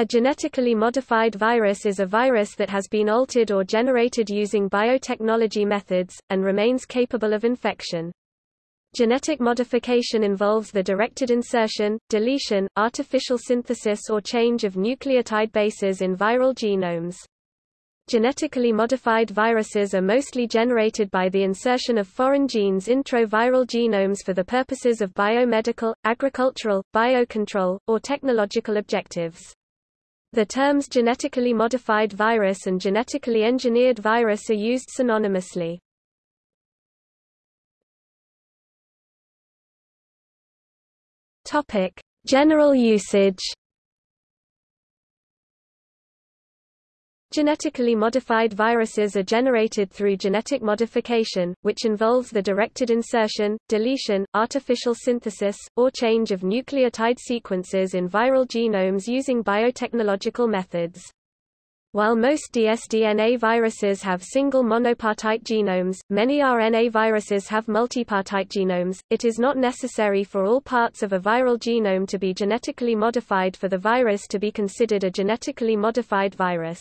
A genetically modified virus is a virus that has been altered or generated using biotechnology methods, and remains capable of infection. Genetic modification involves the directed insertion, deletion, artificial synthesis or change of nucleotide bases in viral genomes. Genetically modified viruses are mostly generated by the insertion of foreign genes intro viral genomes for the purposes of biomedical, agricultural, biocontrol, or technological objectives. The terms genetically modified virus and genetically engineered virus are used synonymously. Topic: General usage. Genetically modified viruses are generated through genetic modification, which involves the directed insertion, deletion, artificial synthesis, or change of nucleotide sequences in viral genomes using biotechnological methods. While most dsDNA viruses have single monopartite genomes, many RNA viruses have multipartite genomes. It is not necessary for all parts of a viral genome to be genetically modified for the virus to be considered a genetically modified virus.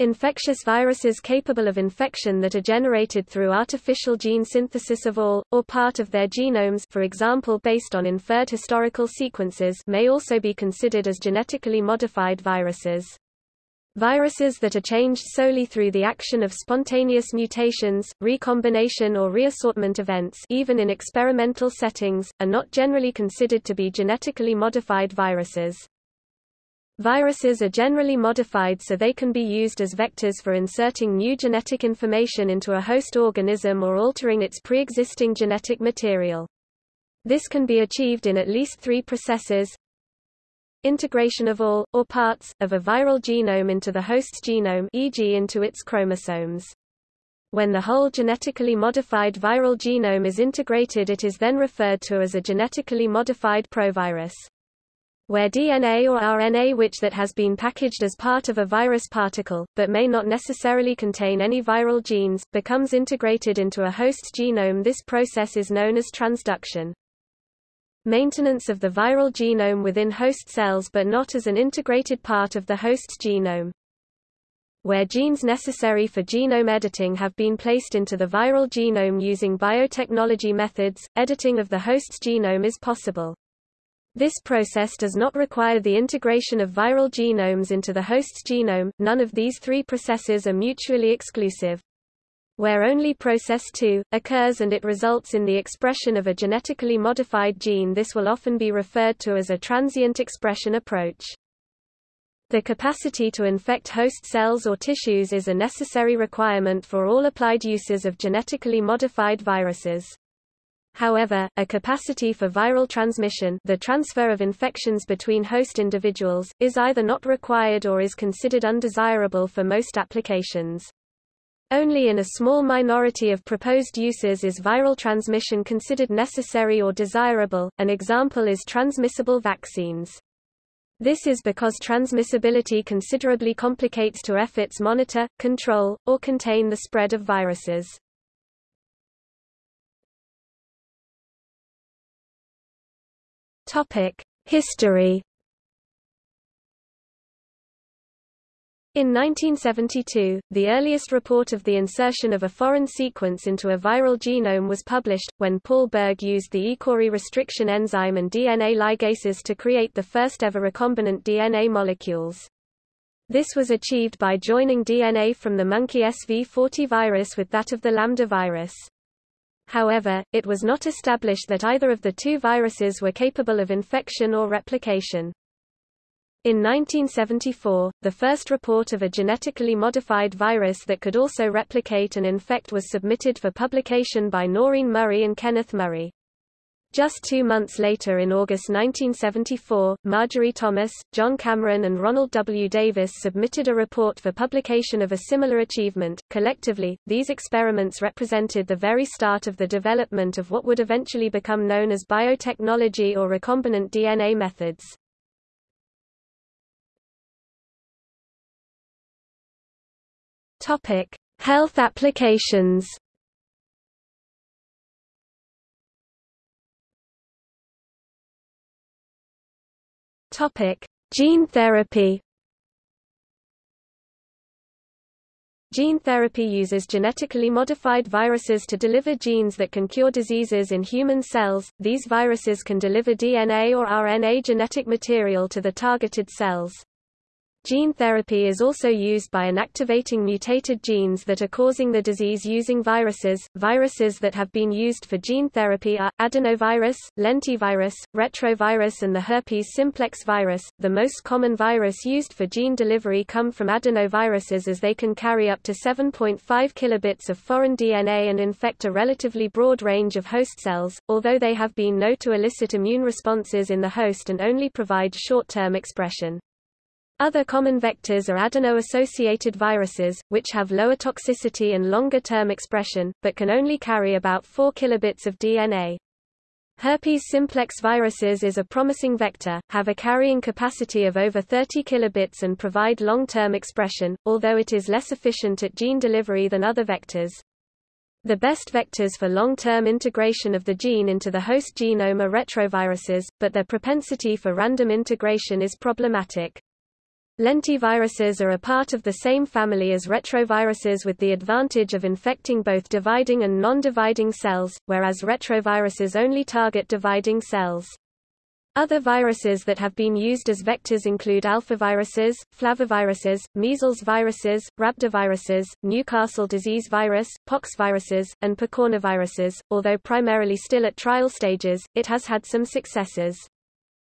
Infectious viruses capable of infection that are generated through artificial gene synthesis of all, or part of their genomes for example based on inferred historical sequences may also be considered as genetically modified viruses. Viruses that are changed solely through the action of spontaneous mutations, recombination or reassortment events even in experimental settings, are not generally considered to be genetically modified viruses. Viruses are generally modified so they can be used as vectors for inserting new genetic information into a host organism or altering its pre-existing genetic material. This can be achieved in at least three processes. Integration of all, or parts, of a viral genome into the host's genome e.g. into its chromosomes. When the whole genetically modified viral genome is integrated it is then referred to as a genetically modified provirus where DNA or RNA which that has been packaged as part of a virus particle, but may not necessarily contain any viral genes, becomes integrated into a host genome this process is known as transduction. Maintenance of the viral genome within host cells but not as an integrated part of the host genome. Where genes necessary for genome editing have been placed into the viral genome using biotechnology methods, editing of the host's genome is possible. This process does not require the integration of viral genomes into the host's genome, none of these three processes are mutually exclusive. Where only process 2, occurs and it results in the expression of a genetically modified gene this will often be referred to as a transient expression approach. The capacity to infect host cells or tissues is a necessary requirement for all applied uses of genetically modified viruses. However, a capacity for viral transmission the transfer of infections between host individuals, is either not required or is considered undesirable for most applications. Only in a small minority of proposed uses is viral transmission considered necessary or desirable, an example is transmissible vaccines. This is because transmissibility considerably complicates to efforts monitor, control, or contain the spread of viruses. Topic: History. In 1972, the earliest report of the insertion of a foreign sequence into a viral genome was published, when Paul Berg used the eCORI restriction enzyme and DNA ligases to create the first ever recombinant DNA molecules. This was achieved by joining DNA from the monkey SV40 virus with that of the lambda virus. However, it was not established that either of the two viruses were capable of infection or replication. In 1974, the first report of a genetically modified virus that could also replicate and infect was submitted for publication by Noreen Murray and Kenneth Murray. Just two months later in August 1974, Marjorie Thomas, John Cameron and Ronald W. Davis submitted a report for publication of a similar achievement. Collectively, these experiments represented the very start of the development of what would eventually become known as biotechnology or recombinant DNA methods. Topic: Health applications. Topic: Gene therapy Gene therapy uses genetically modified viruses to deliver genes that can cure diseases in human cells. These viruses can deliver DNA or RNA genetic material to the targeted cells. Gene therapy is also used by inactivating mutated genes that are causing the disease using viruses. Viruses that have been used for gene therapy are adenovirus, lentivirus, retrovirus, and the herpes simplex virus. The most common virus used for gene delivery come from adenoviruses as they can carry up to 7.5 kilobits of foreign DNA and infect a relatively broad range of host cells, although they have been known to elicit immune responses in the host and only provide short-term expression. Other common vectors are adeno-associated viruses, which have lower toxicity and longer-term expression, but can only carry about 4 kilobits of DNA. Herpes simplex viruses is a promising vector, have a carrying capacity of over 30 kilobits and provide long-term expression, although it is less efficient at gene delivery than other vectors. The best vectors for long-term integration of the gene into the host genome are retroviruses, but their propensity for random integration is problematic. Lentiviruses are a part of the same family as retroviruses with the advantage of infecting both dividing and non-dividing cells, whereas retroviruses only target dividing cells. Other viruses that have been used as vectors include alphaviruses, flaviviruses, measles viruses, rhabdoviruses, Newcastle disease virus, pox viruses, and picornaviruses. Although primarily still at trial stages, it has had some successes.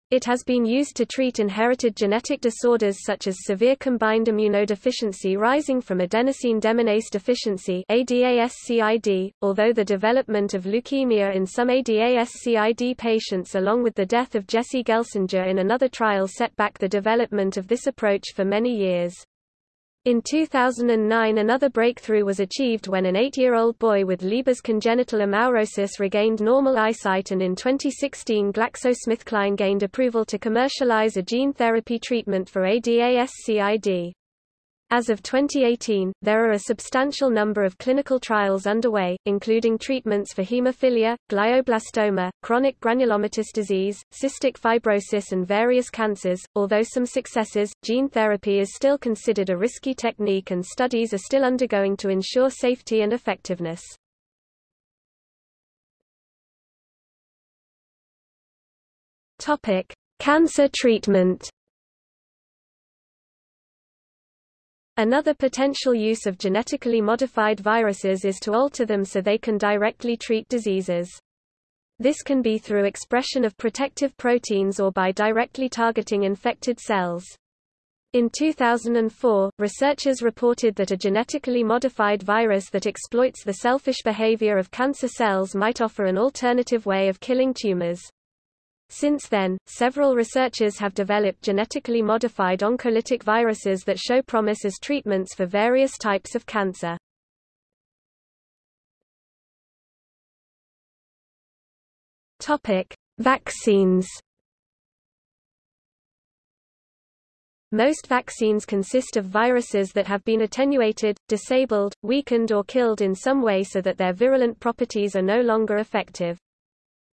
It has been used to treat inherited genetic disorders such as severe combined immunodeficiency rising from adenosine deaminase deficiency ADASCID, although the development of leukemia in some ADASCID patients along with the death of Jesse Gelsinger in another trial set back the development of this approach for many years. In 2009 another breakthrough was achieved when an eight-year-old boy with Leber's congenital amaurosis regained normal eyesight and in 2016 GlaxoSmithKline gained approval to commercialize a gene therapy treatment for ADASCID. As of 2018, there are a substantial number of clinical trials underway, including treatments for hemophilia, glioblastoma, chronic granulomatous disease, cystic fibrosis, and various cancers. Although some successes, gene therapy is still considered a risky technique and studies are still undergoing to ensure safety and effectiveness. Topic: Cancer treatment. Another potential use of genetically modified viruses is to alter them so they can directly treat diseases. This can be through expression of protective proteins or by directly targeting infected cells. In 2004, researchers reported that a genetically modified virus that exploits the selfish behavior of cancer cells might offer an alternative way of killing tumors. Since then, several researchers have developed genetically modified oncolytic viruses that show promise as treatments for various types of cancer. Topic: Vaccines. Most vaccines consist of viruses that have been attenuated, disabled, weakened or killed in some way so that their virulent properties are no longer effective.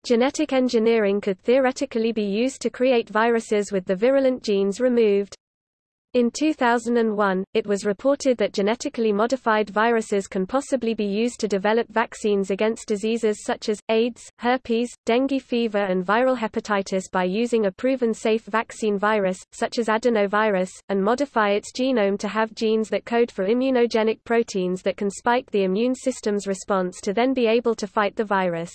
Genetic engineering could theoretically be used to create viruses with the virulent genes removed. In 2001, it was reported that genetically modified viruses can possibly be used to develop vaccines against diseases such as, AIDS, herpes, dengue fever and viral hepatitis by using a proven safe vaccine virus, such as adenovirus, and modify its genome to have genes that code for immunogenic proteins that can spike the immune system's response to then be able to fight the virus.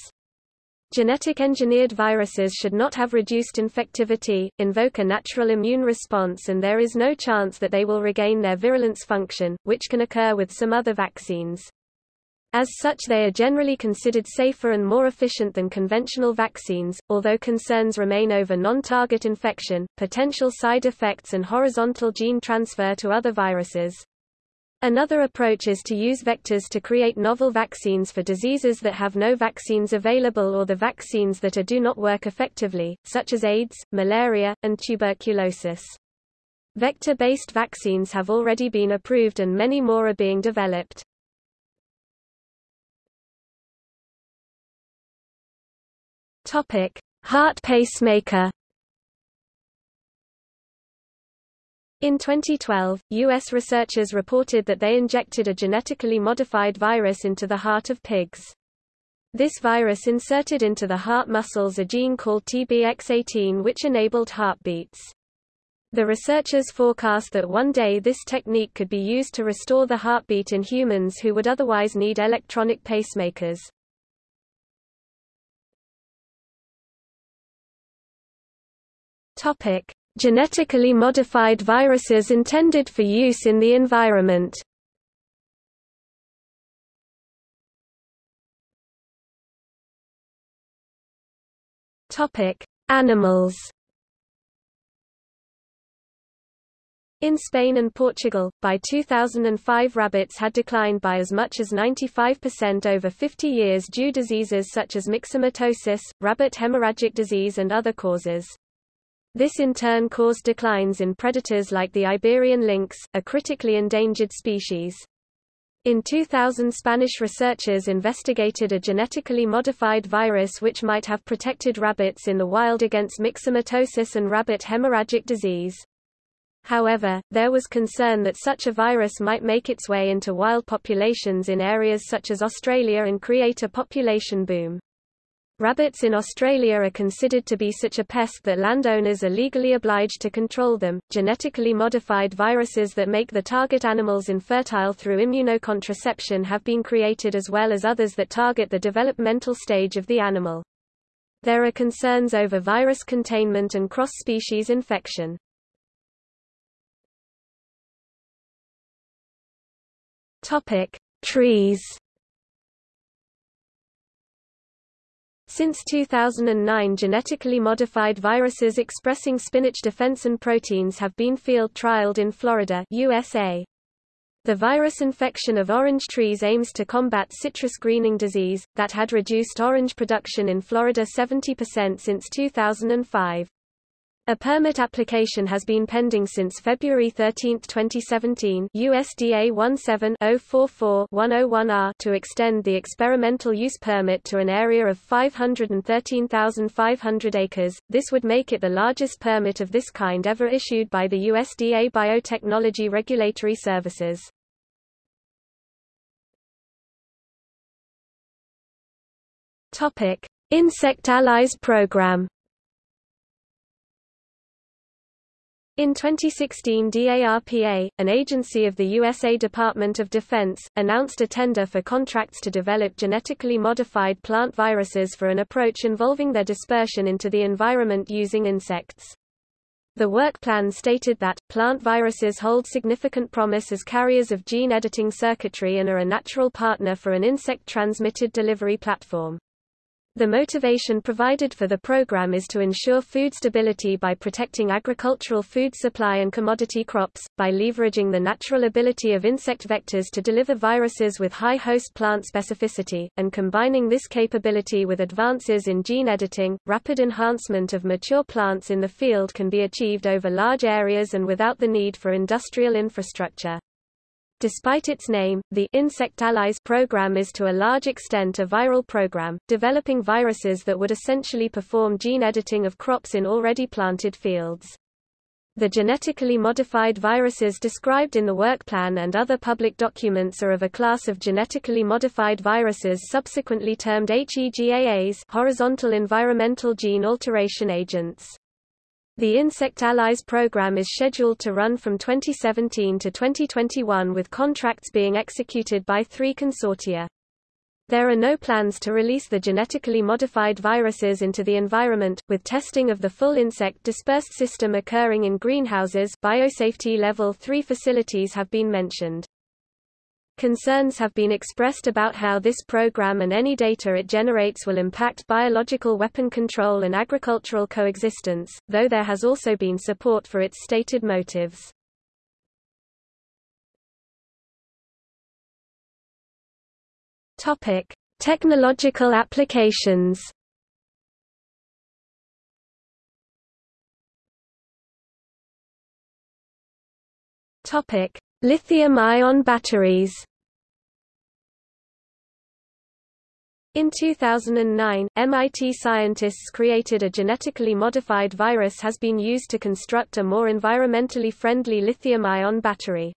Genetic engineered viruses should not have reduced infectivity, invoke a natural immune response and there is no chance that they will regain their virulence function, which can occur with some other vaccines. As such they are generally considered safer and more efficient than conventional vaccines, although concerns remain over non-target infection, potential side effects and horizontal gene transfer to other viruses. Another approach is to use vectors to create novel vaccines for diseases that have no vaccines available or the vaccines that are do not work effectively, such as AIDS, malaria, and tuberculosis. Vector-based vaccines have already been approved and many more are being developed. Heart pacemaker In 2012, U.S. researchers reported that they injected a genetically modified virus into the heart of pigs. This virus inserted into the heart muscles a gene called TBX18 which enabled heartbeats. The researchers forecast that one day this technique could be used to restore the heartbeat in humans who would otherwise need electronic pacemakers. Genetically modified viruses intended for use in the environment. Topic: Animals. In Spain and Portugal, by 2005 rabbits had declined by as much as 95% over 50 years due diseases such as myxomatosis, rabbit hemorrhagic disease and other causes. This in turn caused declines in predators like the Iberian lynx, a critically endangered species. In 2000 Spanish researchers investigated a genetically modified virus which might have protected rabbits in the wild against myxomatosis and rabbit hemorrhagic disease. However, there was concern that such a virus might make its way into wild populations in areas such as Australia and create a population boom. Rabbits in Australia are considered to be such a pest that landowners are legally obliged to control them. Genetically modified viruses that make the target animals infertile through immunocontraception have been created as well as others that target the developmental stage of the animal. There are concerns over virus containment and cross-species infection. Topic: Trees Since 2009 genetically modified viruses expressing spinach defensin proteins have been field trialed in Florida USA. The virus infection of orange trees aims to combat citrus greening disease, that had reduced orange production in Florida 70% since 2005. A permit application has been pending since February 13, 2017 USDA 17-044-101R to extend the experimental use permit to an area of 513,500 acres. This would make it the largest permit of this kind ever issued by the USDA Biotechnology Regulatory Services. Topic: Insect Allies Program In 2016 DARPA, an agency of the USA Department of Defense, announced a tender for contracts to develop genetically modified plant viruses for an approach involving their dispersion into the environment using insects. The work plan stated that, plant viruses hold significant promise as carriers of gene editing circuitry and are a natural partner for an insect-transmitted delivery platform. The motivation provided for the program is to ensure food stability by protecting agricultural food supply and commodity crops, by leveraging the natural ability of insect vectors to deliver viruses with high host plant specificity, and combining this capability with advances in gene editing. Rapid enhancement of mature plants in the field can be achieved over large areas and without the need for industrial infrastructure. Despite its name, the Insect Allies program is to a large extent a viral program, developing viruses that would essentially perform gene editing of crops in already planted fields. The genetically modified viruses described in the work plan and other public documents are of a class of genetically modified viruses subsequently termed HEGAAs horizontal environmental gene alteration agents. The Insect Allies program is scheduled to run from 2017 to 2021 with contracts being executed by three consortia. There are no plans to release the genetically modified viruses into the environment, with testing of the full insect dispersed system occurring in greenhouses biosafety level 3 facilities have been mentioned. Concerns have been expressed about how this program and any data it generates will impact biological weapon control and agricultural coexistence, though there has also been support for its stated motives. Topic: Technological applications. Topic: Lithium-ion batteries In 2009, MIT scientists created a genetically modified virus has been used to construct a more environmentally friendly lithium-ion battery.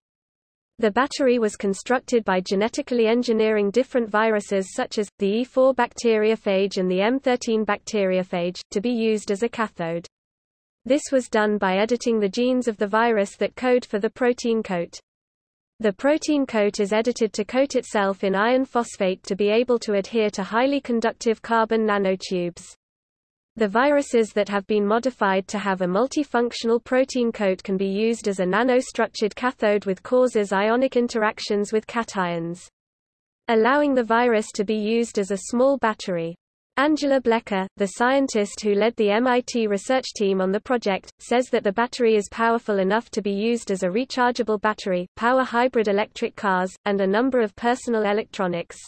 The battery was constructed by genetically engineering different viruses such as, the E4 bacteriophage and the M13 bacteriophage, to be used as a cathode. This was done by editing the genes of the virus that code for the protein coat. The protein coat is edited to coat itself in iron phosphate to be able to adhere to highly conductive carbon nanotubes. The viruses that have been modified to have a multifunctional protein coat can be used as a nanostructured cathode with causes ionic interactions with cations. Allowing the virus to be used as a small battery. Angela Blecher, the scientist who led the MIT research team on the project, says that the battery is powerful enough to be used as a rechargeable battery, power hybrid electric cars, and a number of personal electronics.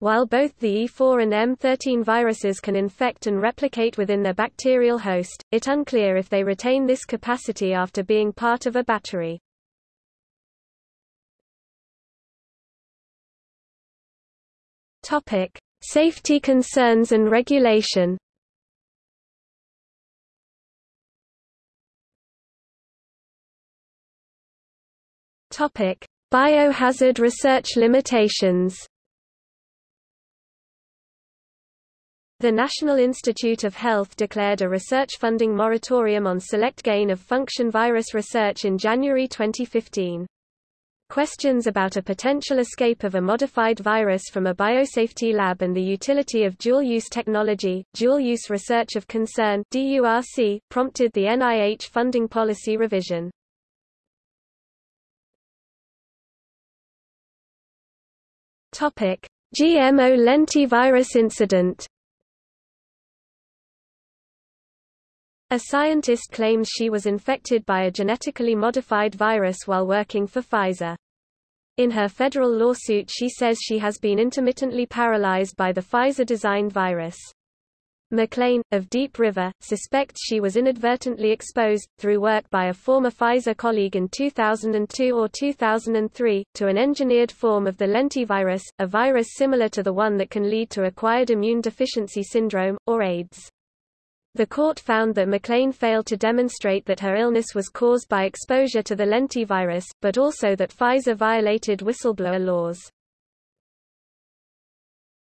While both the E4 and M13 viruses can infect and replicate within their bacterial host, it unclear if they retain this capacity after being part of a battery. Topic: Safety concerns and regulation Topic: Biohazard research limitations. The National Institute of Health declared a research funding moratorium on select gain-of-function virus research in January 2015. Questions about a potential escape of a modified virus from a biosafety lab and the utility of dual-use technology, dual-use research of concern DURC, prompted the NIH funding policy revision. GMO lentivirus incident. A scientist claims she was infected by a genetically modified virus while working for Pfizer. In her federal lawsuit she says she has been intermittently paralyzed by the Pfizer-designed virus. McLean, of Deep River, suspects she was inadvertently exposed, through work by a former Pfizer colleague in 2002 or 2003, to an engineered form of the lentivirus, a virus similar to the one that can lead to acquired immune deficiency syndrome, or AIDS. The court found that McLean failed to demonstrate that her illness was caused by exposure to the lentivirus, but also that Pfizer violated whistleblower laws.